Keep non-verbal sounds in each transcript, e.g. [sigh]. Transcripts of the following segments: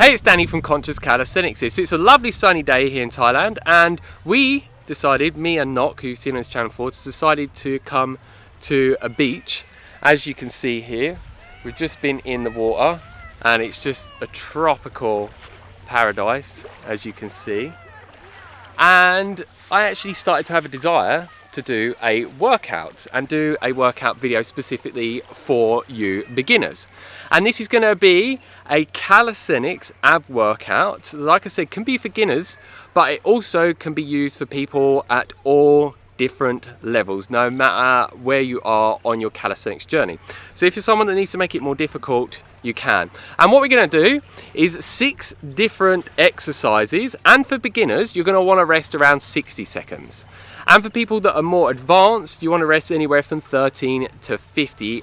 Hey, it's Danny from Conscious Calisthenics here. It's a lovely sunny day here in Thailand and we decided, me and Nock, who's seen on this channel before, decided to come to a beach. As you can see here, we've just been in the water and it's just a tropical paradise, as you can see. And I actually started to have a desire to do a workout and do a workout video specifically for you beginners. And this is going to be a calisthenics ab workout. Like I said, can be for beginners, but it also can be used for people at all different levels, no matter where you are on your calisthenics journey. So if you're someone that needs to make it more difficult, you can. And what we're gonna do is six different exercises, and for beginners, you're gonna wanna rest around 60 seconds. And for people that are more advanced, you want to rest anywhere from 13 to 50,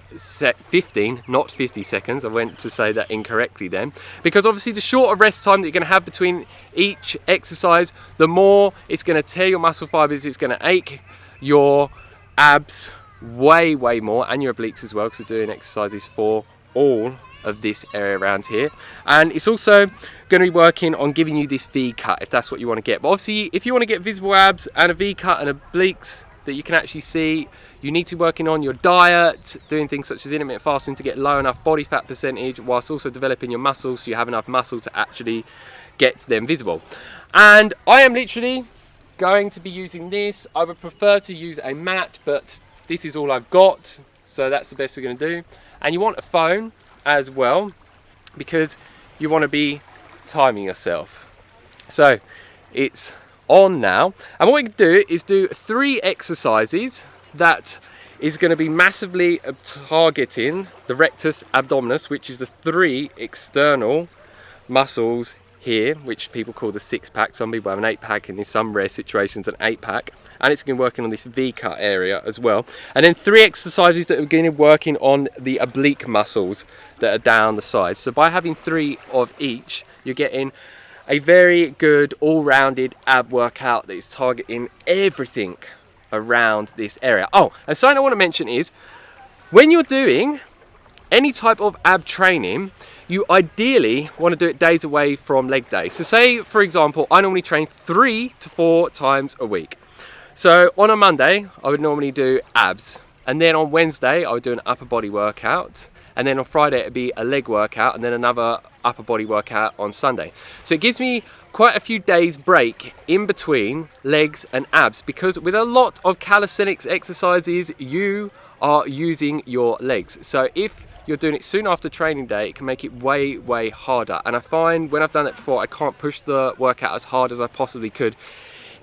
15, not 50 seconds. I went to say that incorrectly then. Because obviously the shorter rest time that you're going to have between each exercise, the more it's going to tear your muscle fibers, it's going to ache your abs way, way more, and your obliques as well, because we're doing exercises for all of this area around here. And it's also going to be working on giving you this V cut if that's what you want to get. But obviously if you want to get visible abs and a V cut and obliques that you can actually see you need to be working on your diet doing things such as intermittent fasting to get low enough body fat percentage whilst also developing your muscles so you have enough muscle to actually get them visible. And I am literally going to be using this. I would prefer to use a mat but this is all I've got so that's the best we're going to do. And you want a phone as well because you want to be timing yourself. So it's on now and what we can do is do three exercises that is going to be massively uh, targeting the rectus abdominis which is the three external muscles here, which people call the six pack. Some people have an eight pack and in some rare situations an eight pack. And it's been working on this V-cut area as well. And then three exercises that are going to working on the oblique muscles that are down the sides. So by having three of each, you're getting a very good all-rounded ab workout that is targeting everything around this area. Oh, and something I want to mention is, when you're doing any type of ab training, you ideally want to do it days away from leg day. So say, for example, I normally train three to four times a week. So on a Monday, I would normally do abs. And then on Wednesday, I would do an upper body workout. And then on Friday, it'd be a leg workout and then another upper body workout on Sunday. So it gives me quite a few days break in between legs and abs because with a lot of calisthenics exercises, you are using your legs. So if you're doing it soon after training day, it can make it way, way harder. And I find when I've done it before, I can't push the workout as hard as I possibly could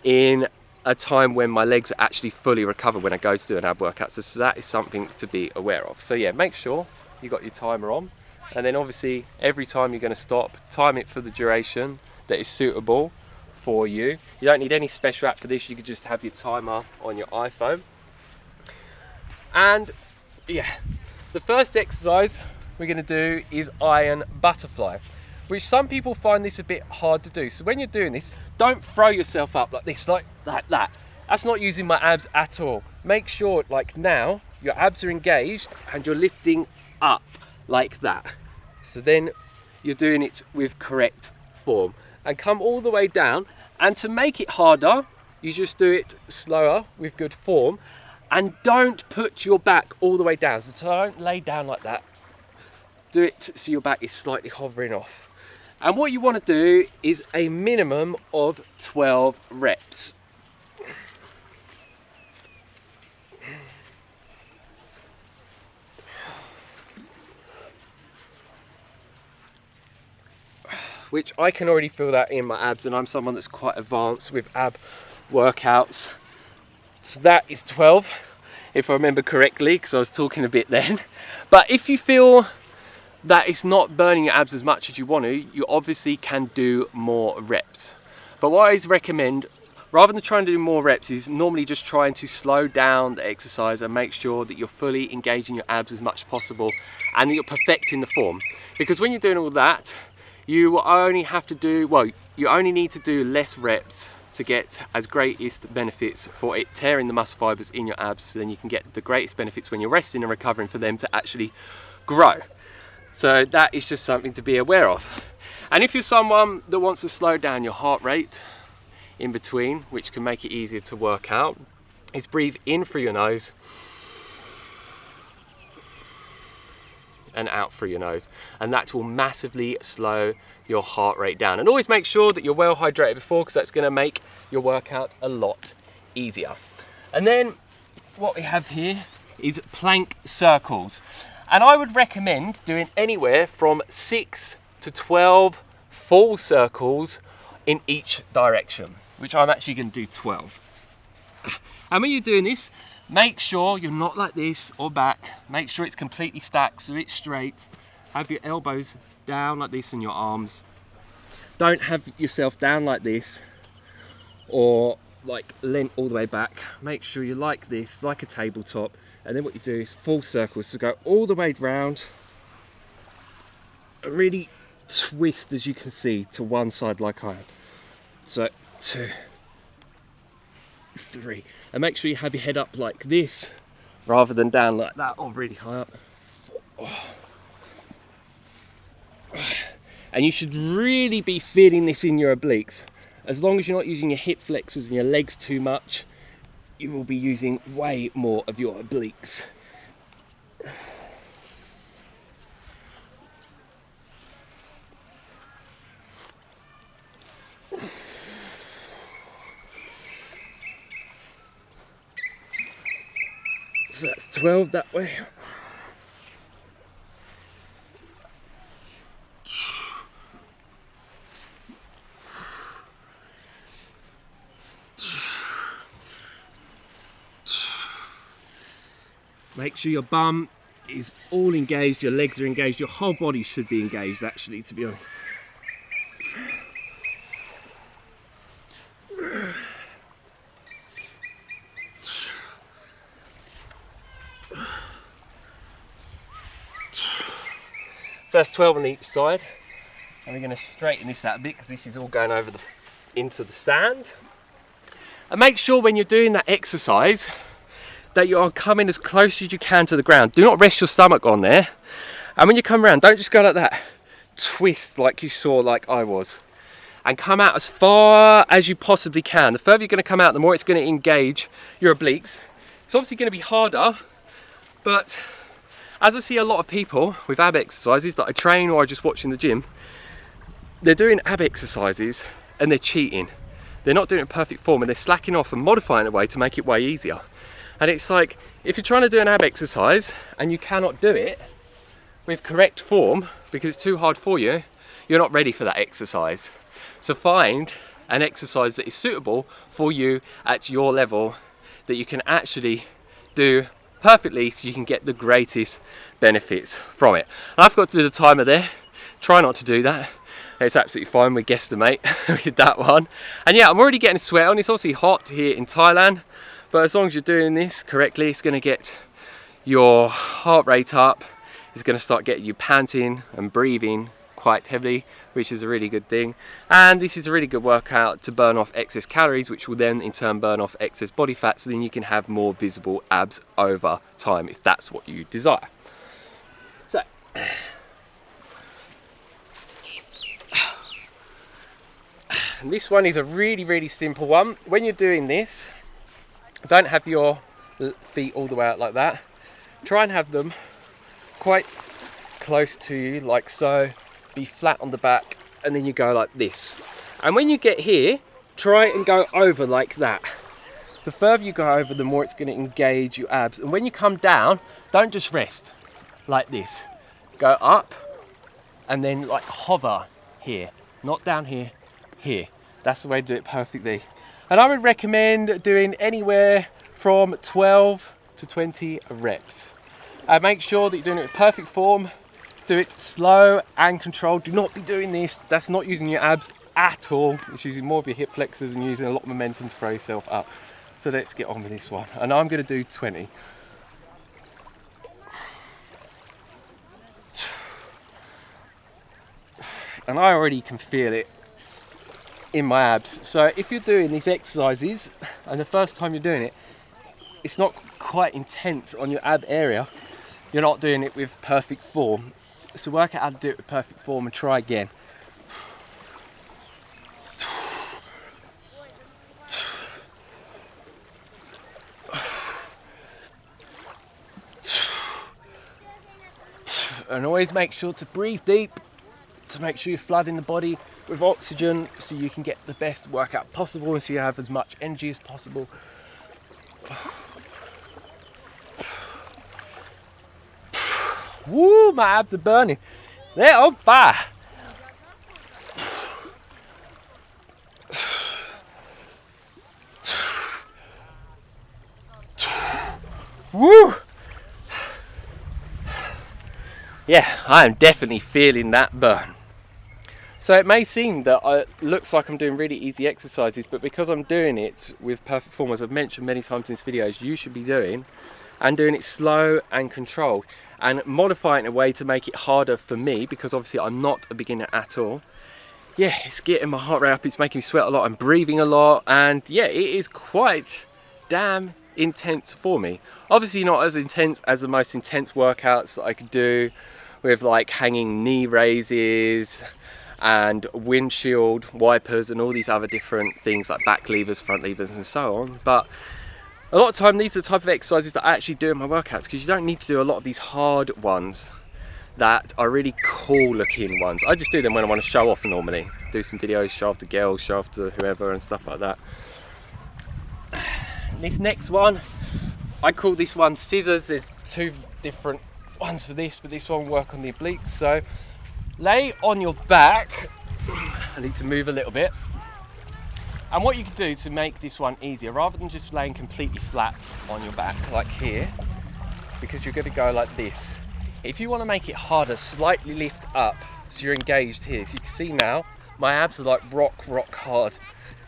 in a time when my legs are actually fully recovered when I go to do an ab workout. So, so that is something to be aware of. So yeah, make sure you got your timer on. And then obviously every time you're gonna stop, time it for the duration that is suitable for you. You don't need any special app for this. You could just have your timer on your iPhone. And yeah, the first exercise we're going to do is iron butterfly, which some people find this a bit hard to do. So when you're doing this, don't throw yourself up like this, like, like that. That's not using my abs at all. Make sure, like now, your abs are engaged and you're lifting up like that. So then you're doing it with correct form. And come all the way down. And to make it harder, you just do it slower with good form and don't put your back all the way down. So don't lay down like that. Do it so your back is slightly hovering off. And what you want to do is a minimum of 12 reps. Which I can already feel that in my abs and I'm someone that's quite advanced with ab workouts. So that is 12, if I remember correctly, because I was talking a bit then. But if you feel that it's not burning your abs as much as you want to, you obviously can do more reps. But what I always recommend, rather than trying to do more reps, is normally just trying to slow down the exercise and make sure that you're fully engaging your abs as much as possible and that you're perfecting the form. Because when you're doing all that, you only have to do, well, you only need to do less reps to get as greatest benefits for it tearing the muscle fibers in your abs so then you can get the greatest benefits when you're resting and recovering for them to actually grow. So that is just something to be aware of. And if you're someone that wants to slow down your heart rate in between, which can make it easier to work out, is breathe in through your nose and out through your nose. And that will massively slow your heart rate down. And always make sure that you're well hydrated before because that's gonna make your workout a lot easier. And then what we have here is plank circles. And I would recommend doing anywhere from six to 12 full circles in each direction, which I'm actually gonna do 12. [coughs] And when you're doing this, make sure you're not like this or back. Make sure it's completely stacked so it's straight. Have your elbows down like this and your arms. Don't have yourself down like this or like leant all the way back. Make sure you like this, like a tabletop. And then what you do is full circles. So go all the way round. Really twist as you can see to one side like I am. So two, three. And make sure you have your head up like this rather than down like that or really high up. And you should really be feeling this in your obliques. As long as you're not using your hip flexors and your legs too much, you will be using way more of your obliques. So that's 12 that way. Make sure your bum is all engaged, your legs are engaged, your whole body should be engaged actually, to be honest. That's 12 on each side. And we're going to straighten this out a bit because this is all going over the into the sand. And make sure when you're doing that exercise that you are coming as close as you can to the ground. Do not rest your stomach on there. And when you come around, don't just go like that. Twist like you saw like I was. And come out as far as you possibly can. The further you're going to come out, the more it's going to engage your obliques. It's obviously going to be harder, but as I see a lot of people with ab exercises that I train or I just watch in the gym, they're doing ab exercises and they're cheating. They're not doing it in perfect form and they're slacking off and modifying it way to make it way easier. And it's like, if you're trying to do an ab exercise and you cannot do it with correct form because it's too hard for you, you're not ready for that exercise. So find an exercise that is suitable for you at your level that you can actually do perfectly so you can get the greatest benefits from it. And I've got to do the timer there. Try not to do that. It's absolutely fine, we guesstimate [laughs] with that one. And yeah, I'm already getting sweat on. It's obviously hot here in Thailand, but as long as you're doing this correctly, it's gonna get your heart rate up. It's gonna start getting you panting and breathing quite heavily, which is a really good thing. And this is a really good workout to burn off excess calories, which will then in turn burn off excess body fat, so then you can have more visible abs over time if that's what you desire. So, and [sighs] this one is a really, really simple one. When you're doing this, don't have your feet all the way out like that. Try and have them quite close to you like so be flat on the back and then you go like this. And when you get here try and go over like that. The further you go over the more it's going to engage your abs. And when you come down don't just rest like this. Go up and then like hover here. Not down here here. That's the way to do it perfectly. And I would recommend doing anywhere from 12 to 20 reps. Uh, make sure that you're doing it with perfect form do it slow and controlled. Do not be doing this. That's not using your abs at all. It's using more of your hip flexors and using a lot of momentum to throw yourself up. So let's get on with this one. And I'm gonna do 20. [sighs] And I already can feel it in my abs. So if you're doing these exercises and the first time you're doing it, it's not quite intense on your ab area, you're not doing it with perfect form so work out how to do it with perfect form and try again. And always make sure to breathe deep to make sure you're flooding the body with oxygen so you can get the best workout possible and so you have as much energy as possible. Woo, my abs are burning. They're on fire. Woo! Yeah, I am definitely feeling that burn. So it may seem that it looks like I'm doing really easy exercises, but because I'm doing it with perfect form, as I've mentioned many times in this videos, you should be doing, and doing it slow and controlled, and modifying it in a way to make it harder for me, because obviously I'm not a beginner at all. Yeah, it's getting my heart rate up, it's making me sweat a lot, I'm breathing a lot, and yeah, it is quite damn intense for me. Obviously not as intense as the most intense workouts that I could do with like hanging knee raises and windshield wipers and all these other different things like back levers, front levers and so on. But a lot of time these are the type of exercises that I actually do in my workouts because you don't need to do a lot of these hard ones that are really cool looking ones. I just do them when I want to show off normally. Do some videos, show off to girls, show off to whoever and stuff like that. [sighs] This next one, I call this one scissors. There's two different ones for this, but this one work on the obliques. So lay on your back. [clears throat] I need to move a little bit. And what you can do to make this one easier, rather than just laying completely flat on your back, like here, because you're going to go like this. If you want to make it harder, slightly lift up so you're engaged here. So you can see now, my abs are like rock, rock hard.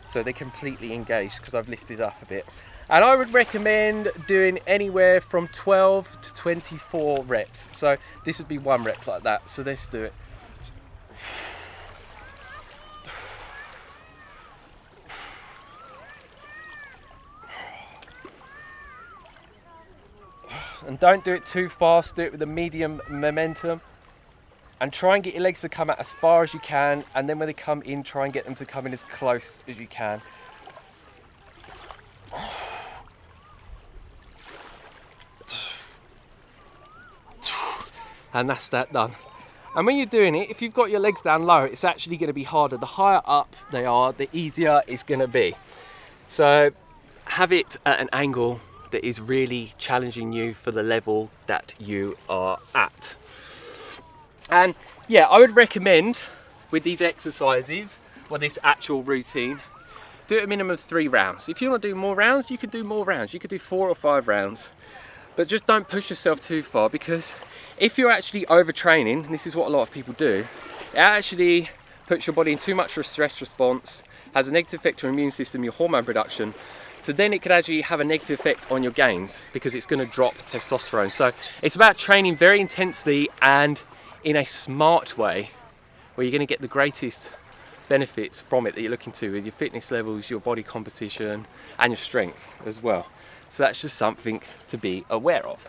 So they're completely engaged because I've lifted up a bit and I would recommend doing anywhere from 12 to 24 reps so this would be one rep like that so let's do it and don't do it too fast do it with a medium momentum and try and get your legs to come out as far as you can and then when they come in try and get them to come in as close as you can [sighs] and that's that done. And when you're doing it, if you've got your legs down low, it's actually going to be harder. The higher up they are, the easier it's going to be. So have it at an angle that is really challenging you for the level that you are at. And yeah, I would recommend with these exercises, or this actual routine, do a minimum of three rounds. If you want to do more rounds, you can do more rounds. You could do four or five rounds. But just don't push yourself too far because if you're actually overtraining, this is what a lot of people do, it actually puts your body in too much of a stress response, has a negative effect on your immune system, your hormone production, so then it could actually have a negative effect on your gains because it's going to drop testosterone. So it's about training very intensely and in a smart way where you're going to get the greatest benefits from it that you're looking to with your fitness levels, your body composition and your strength as well. So that's just something to be aware of.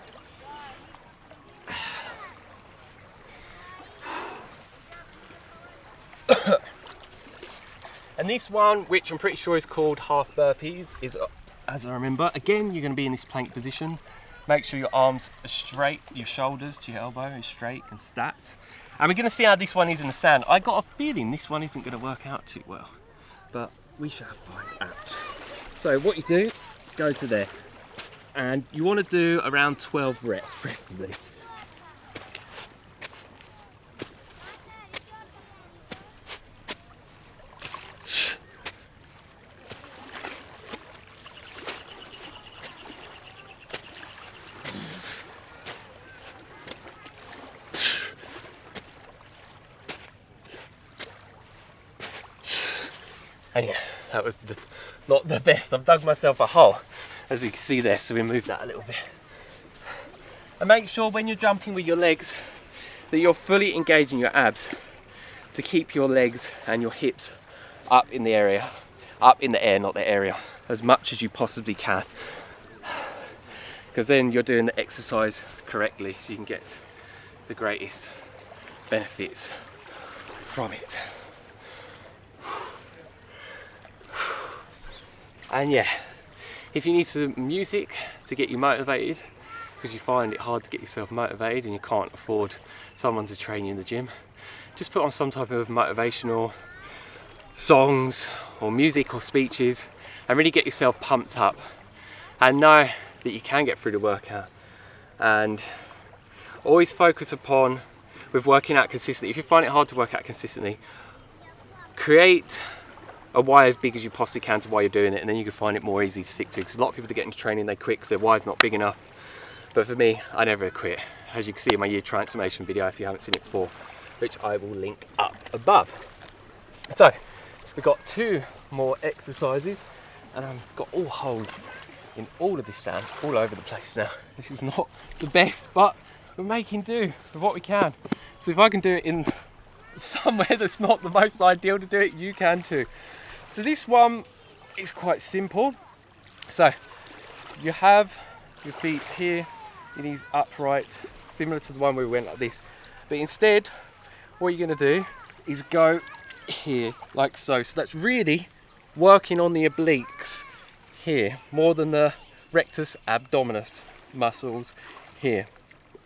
And this one, which I'm pretty sure is called half burpees, is, uh, as I remember, again, you're going to be in this plank position. Make sure your arms are straight, your shoulders to your elbow is straight and stacked. And we're going to see how this one is in the sand. I got a feeling this one isn't going to work out too well, but we shall find out. So what you do is go to there, and you want to do around 12 reps, preferably. And yeah, that was the, not the best. I've dug myself a hole, as you can see there, so we move that a little bit. And make sure when you're jumping with your legs that you're fully engaging your abs to keep your legs and your hips up in the area, up in the air, not the area, as much as you possibly can. Because then you're doing the exercise correctly so you can get the greatest benefits from it. And yeah, if you need some music to get you motivated, because you find it hard to get yourself motivated and you can't afford someone to train you in the gym, just put on some type of motivational songs or music or speeches and really get yourself pumped up and know that you can get through the workout. And always focus upon with working out consistently. If you find it hard to work out consistently create a why as big as you possibly can to why you're doing it and then you can find it more easy to stick to. Because a lot of people that get into training they quit because their is not big enough. But for me I never quit. As you can see in my year transformation video if you haven't seen it before which I will link up above. So we've got two more exercises and I've got all holes in all of this sand all over the place now. This is not the best but we're making do with what we can. So if I can do it in somewhere [laughs] that's not the most ideal to do it you can too so this one is quite simple. So you have your feet here, your knees upright, similar to the one we went like this. But instead, what you're gonna do is go here, like so. So that's really working on the obliques here, more than the rectus abdominis muscles here.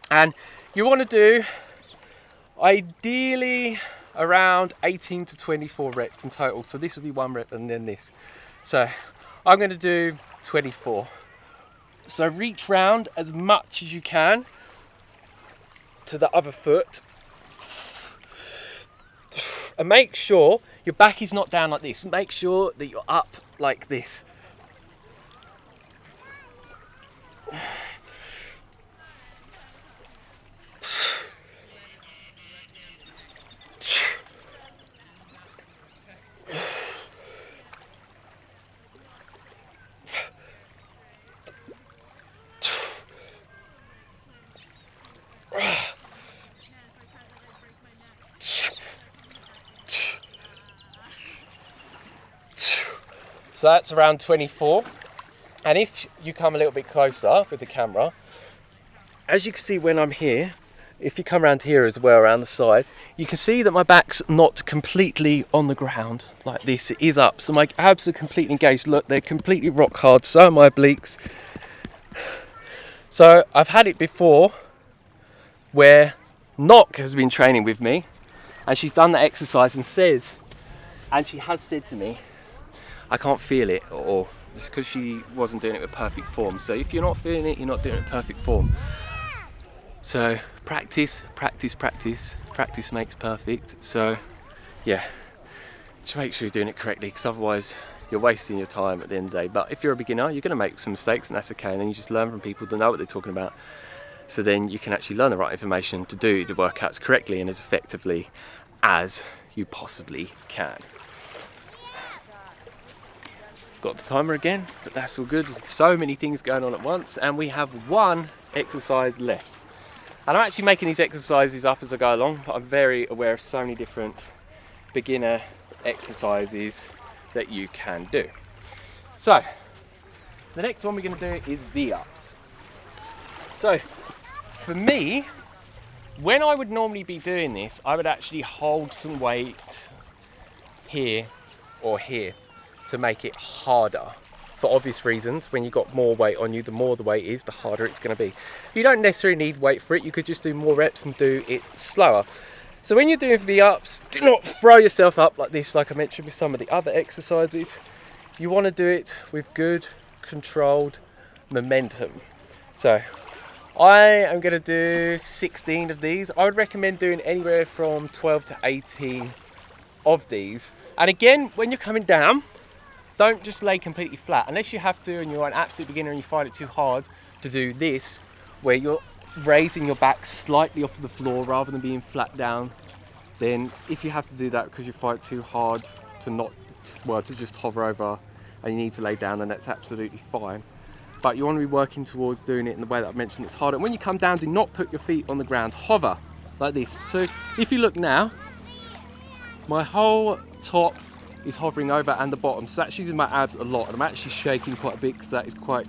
And you wanna do, ideally, around 18 to 24 reps in total. So this will be one rep and then this. So I'm going to do 24. So reach round as much as you can to the other foot. And make sure your back is not down like this. Make sure that you're up like this. So that's around 24. And if you come a little bit closer with the camera, as you can see when I'm here, if you come around here as well, around the side, you can see that my back's not completely on the ground like this. It is up, so my abs are completely engaged. Look, they're completely rock hard, so are my obliques. So I've had it before where Nock has been training with me and she's done the exercise and says, and she has said to me, I can't feel it or it's because she wasn't doing it with perfect form. So if you're not feeling it, you're not doing it in perfect form. So practice, practice, practice, practice makes perfect. So yeah, just make sure you're doing it correctly because otherwise you're wasting your time at the end of the day. But if you're a beginner, you're going to make some mistakes and that's okay. And then you just learn from people that know what they're talking about. So then you can actually learn the right information to do the workouts correctly and as effectively as you possibly can got the timer again but that's all good. So many things going on at once and we have one exercise left. And I'm actually making these exercises up as I go along but I'm very aware of so many different beginner exercises that you can do. So the next one we're going to do is V-ups. So for me when I would normally be doing this I would actually hold some weight here or here to make it harder for obvious reasons. When you've got more weight on you the more the weight is the harder it's going to be. You don't necessarily need weight for it you could just do more reps and do it slower. So when you're doing v-ups do not throw yourself up like this like i mentioned with some of the other exercises. You want to do it with good controlled momentum. So I am going to do 16 of these. I would recommend doing anywhere from 12 to 18 of these. And again, when you're coming down, don't just lay completely flat. Unless you have to and you're an absolute beginner and you find it too hard to do this where you're raising your back slightly off the floor rather than being flat down then if you have to do that because you find it too hard to not well to just hover over and you need to lay down then that's absolutely fine. But you want to be working towards doing it in the way that I've mentioned it's harder. When you come down do not put your feet on the ground. Hover like this. So if you look now my whole top is hovering over and the bottom. So that's using my abs a lot and I'm actually shaking quite a bit because that is quite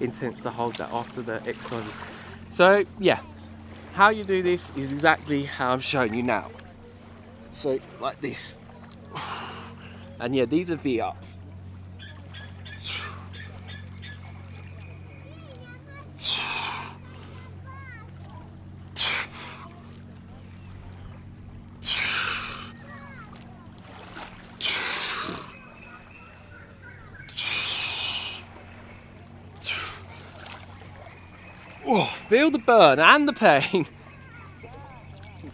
intense to hold that after the exercises. So yeah, how you do this is exactly how I'm showing you now. So like this. [sighs] And yeah, these are V-ups. Feel the burn and the pain.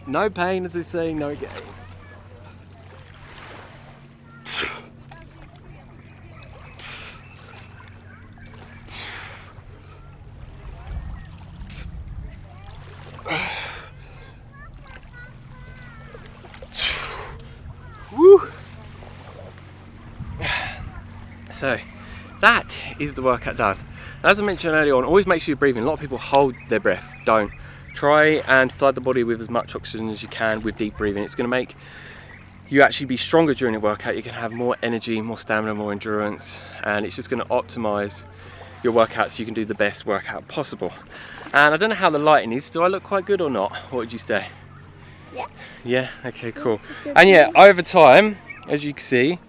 No pain, as they say, no gain. So, that is the workout done. As I mentioned earlier on, always make sure you're breathing. A lot of people hold their breath, don't. Try and flood the body with as much oxygen as you can with deep breathing. It's gonna make you actually be stronger during the workout. You can have more energy, more stamina, more endurance, and it's just gonna optimize your workout so you can do the best workout possible. And I don't know how the lighting is. Do I look quite good or not? What would you say? Yeah. Yeah, okay, cool. And yeah, over time, as you can see,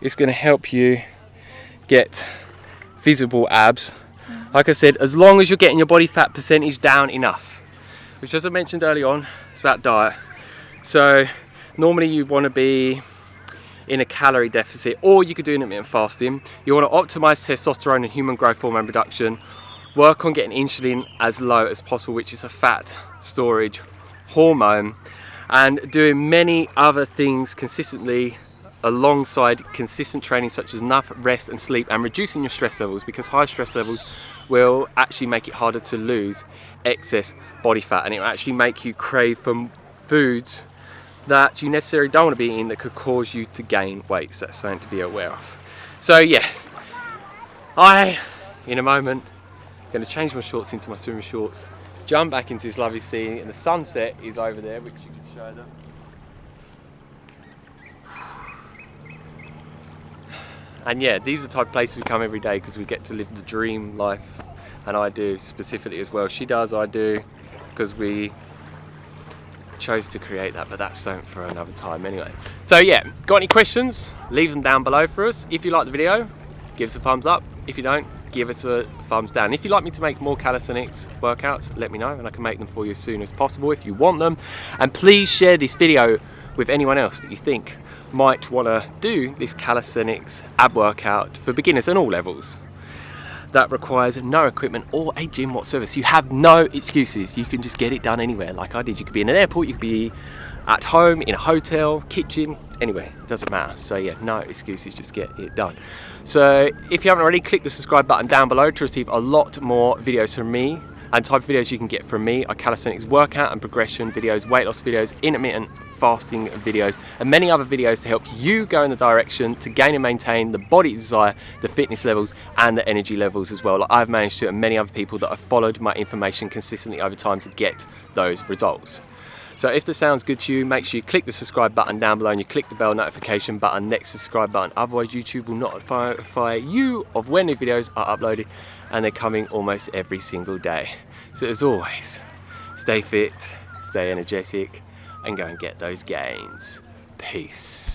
it's gonna help you get visible abs. Like I said, as long as you're getting your body fat percentage down enough, which as I mentioned early on, it's about diet. So normally you wanna be in a calorie deficit or you could do intermittent fasting. You wanna optimize testosterone and human growth hormone production, work on getting insulin as low as possible, which is a fat storage hormone, and doing many other things consistently alongside consistent training such as enough rest and sleep and reducing your stress levels because high stress levels will actually make it harder to lose excess body fat and it will actually make you crave for foods that you necessarily don't want to be eating that could cause you to gain weight. So that's something to be aware of. So yeah. I in a moment going to change my shorts into my swimming shorts jump back into this lovely sea and the sunset is over there which you can show them and yeah these are the type of places we come every day because we get to live the dream life and I do specifically as well. She does I do because we chose to create that but that's something for another time anyway. So yeah got any questions? Leave them down below for us. If you like the video give us a thumbs up. If you don't give us a thumbs down. If you'd like me to make more calisthenics workouts let me know and I can make them for you as soon as possible if you want them. And please share this video with anyone else that you think might want to do this calisthenics ab workout for beginners and all levels. That requires no equipment or a gym whatsoever so you have no excuses. You can just get it done anywhere like I did. You could be in an airport you could be at home in a hotel kitchen anyway doesn't matter. So yeah no excuses just get it done. So if you haven't already click the subscribe button down below to receive a lot more videos from me and type of videos you can get from me. Are calisthenics workout and progression videos weight loss videos intermittent fasting videos and many other videos to help you go in the direction to gain and maintain the body desire, the fitness levels and the energy levels as well. Like I've managed to and many other people that have followed my information consistently over time to get those results. So if this sounds good to you, make sure you click the subscribe button down below and you click the bell notification button next subscribe button. Otherwise YouTube will not notify you of when new videos are uploaded and they're coming almost every single day. So as always, stay fit, stay energetic, and go and get those gains. Peace.